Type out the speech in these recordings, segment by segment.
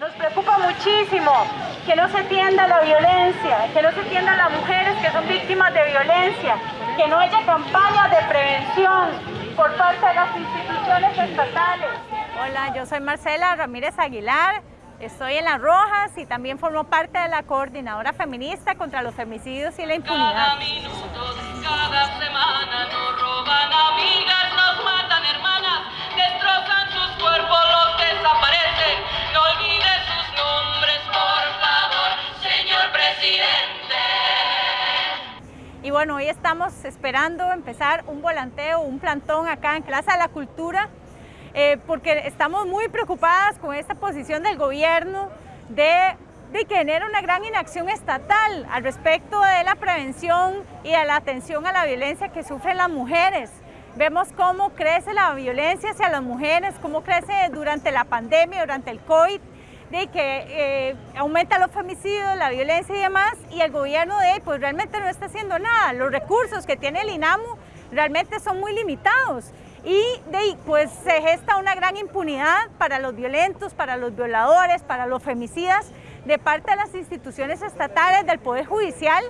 Nos preocupa muchísimo que no se tienda la violencia, que no se tiendan las mujeres que son víctimas de violencia, que no haya campañas de prevención por parte de las instituciones estatales. Hola, yo soy Marcela Ramírez Aguilar, estoy en Las Rojas y también formo parte de la coordinadora feminista contra los femicidios y la impunidad. Y bueno, hoy estamos esperando empezar un volanteo, un plantón acá en Plaza de la Cultura, eh, porque estamos muy preocupadas con esta posición del gobierno de, de que una gran inacción estatal al respecto de la prevención y de la atención a la violencia que sufren las mujeres. Vemos cómo crece la violencia hacia las mujeres, cómo crece durante la pandemia, durante el COVID, de que eh, aumenta los femicidios, la violencia y demás, y el gobierno de pues realmente no está haciendo nada. Los recursos que tiene el INAMU realmente son muy limitados y de ahí, pues se gesta una gran impunidad para los violentos, para los violadores, para los femicidas de parte de las instituciones estatales, del Poder Judicial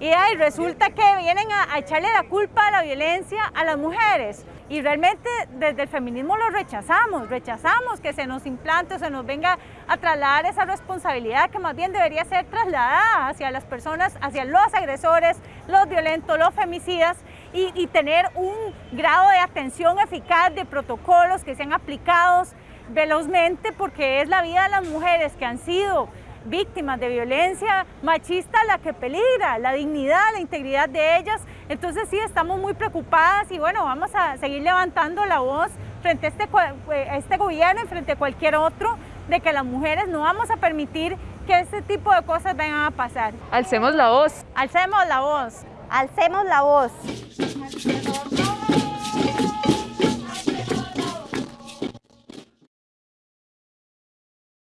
y ahí resulta que vienen a, echarle la culpa a la violencia a las mujeres. Y realmente desde el feminismo lo rechazamos, rechazamos que se nos implante o se nos venga a trasladar esa responsabilidad que más bien debería ser trasladada hacia las personas, hacia los agresores, los violentos, los femicidas y tener un grado de atención eficaz de protocolos que sean aplicados velozmente porque es la vida de las mujeres que han sido víctimas de violencia machista la que peligra, la dignidad, la integridad de ellas. Entonces sí, estamos muy preocupadas y bueno, vamos a seguir levantando la voz frente a este, a este gobierno y frente a cualquier otro de que las mujeres no vamos a permitir que este tipo de cosas vengan a pasar. Alcemos la voz. Alcemos la voz. Alcemos la voz.